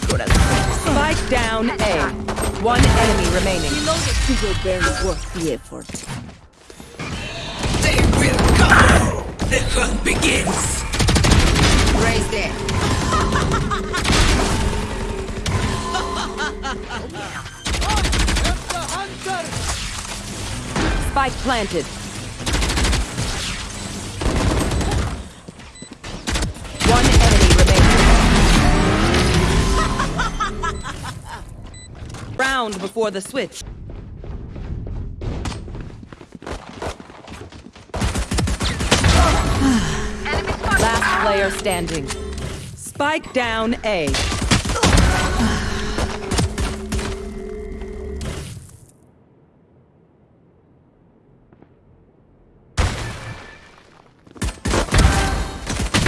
Spike down A. One enemy remaining. It will barely worth the effort. They will come! The hunt begins! Raise there. Spike planted. Round before the switch. Last player standing. Spike down A.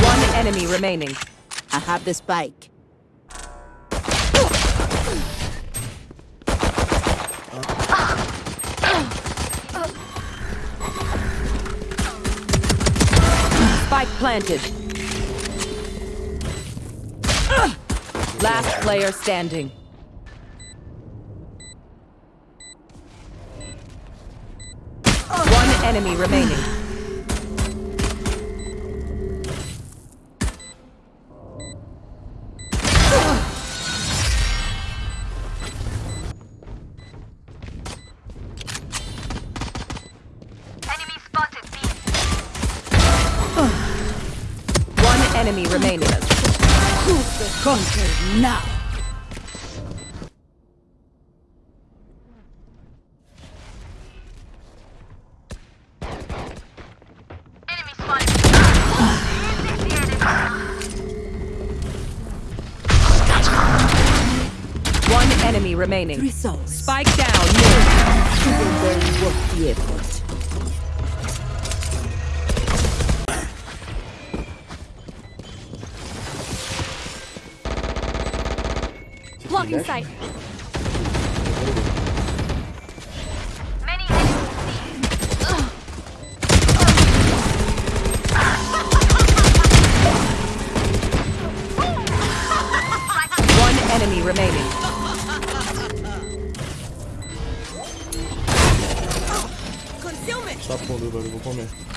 One enemy remaining. I have the spike. Spike planted. Last player standing. One enemy remaining. Enemy remaining. Conquer now. One enemy remaining. Results. Spike down mid. Will barely worth the effort. Blocking sight. Many enemies One enemy remaining. Tá fundo, velho. Vou comer.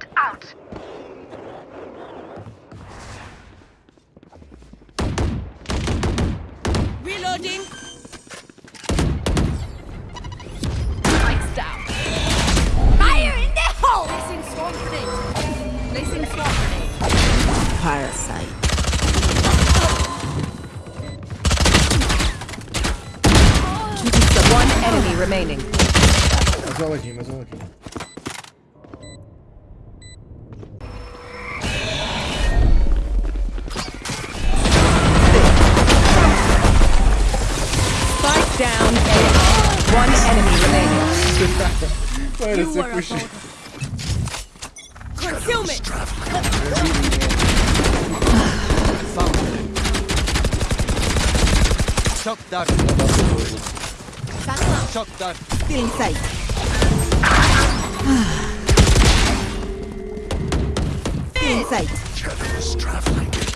Turret out. Reloading. Lights down. Fire in the hole! Placing swarm grenade. Placing swarm grenade. Parasite. One enemy remaining. Mais ladinho, mais ladinho. Spike down A. One enemy remaining. Mano, você puxa. Concealment. Shock dart. Shock dart. Still inside. Still inside.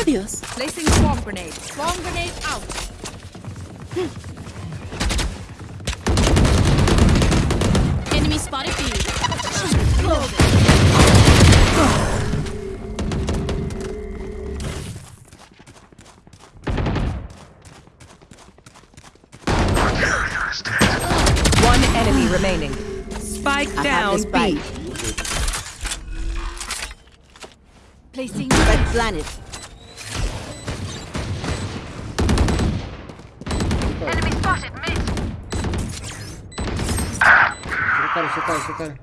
Adios. Placing swarm grenade. Swarm grenade out. Enemy spotted B. One enemy remaining. Spike I down the spike. B. Placing Spike planet. total, total.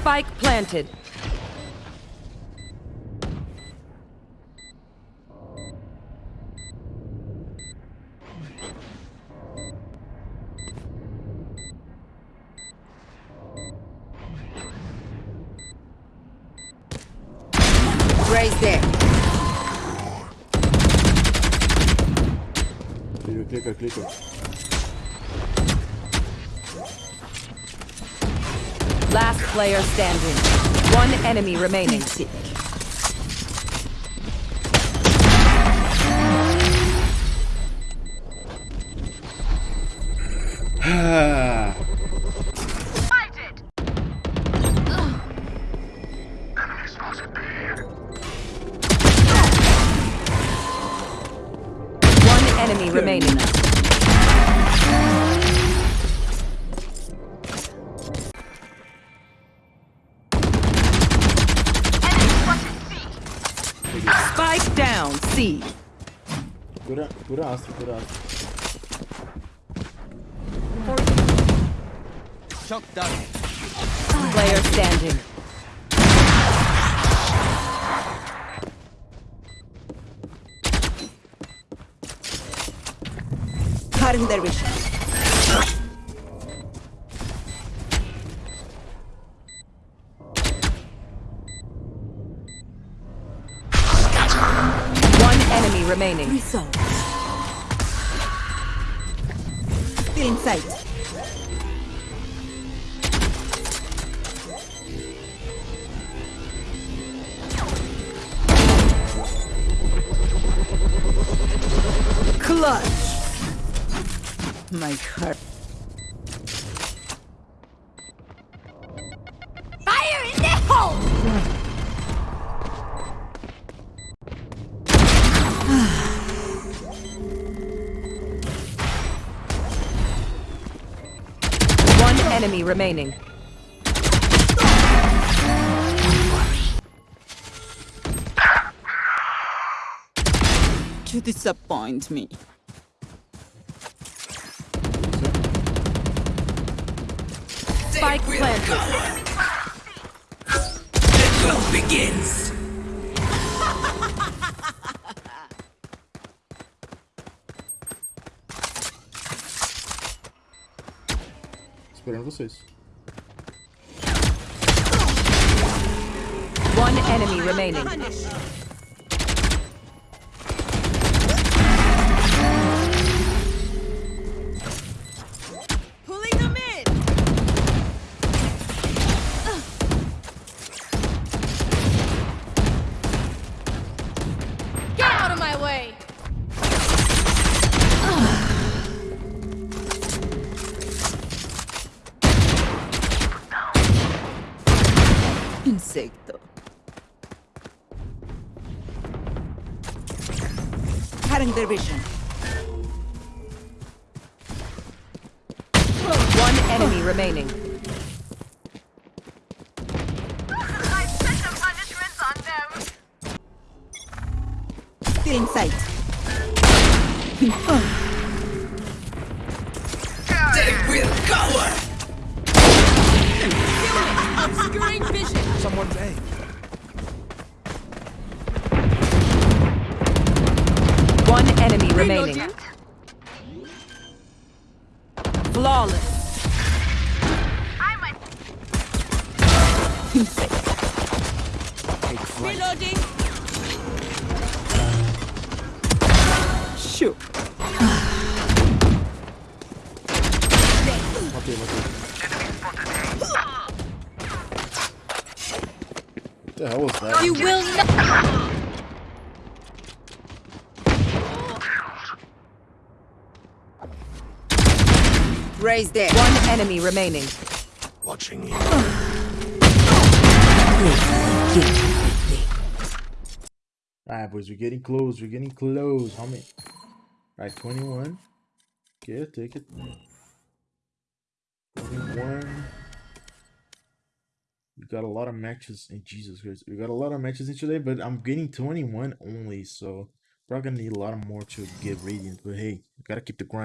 Spike planted. Raise there. Clica, clica, clica. Last player standing. One enemy remaining. Ah, enemy remaining. Enemy spotted C. Spike down. C. cura, cura astro, cura astro. Shock dart. Player standing. Their vision. One enemy remaining. Still in sight. Clutch. My heart. Fire in the hole! One enemy remaining. You disappoint me. Spike planted. The hunt begins. Esperando vocês. One enemy remaining. Cutting their vision. One enemy remaining. I set the punishments on them. Still in sight. Reloading! Shoot. Matei, matei. What the hell was that? You will not! Raise there. One enemy remaining. Watching you. Alright, boys, we're getting close. We're getting close. homie. Alright, 21. Okay, take it. 21. We got a lot of matches in Jesus Christ. We got a lot of matches in today, but I'm getting 21 only, so probably gonna need a lot more to get radiant. But hey, gotta keep the grind.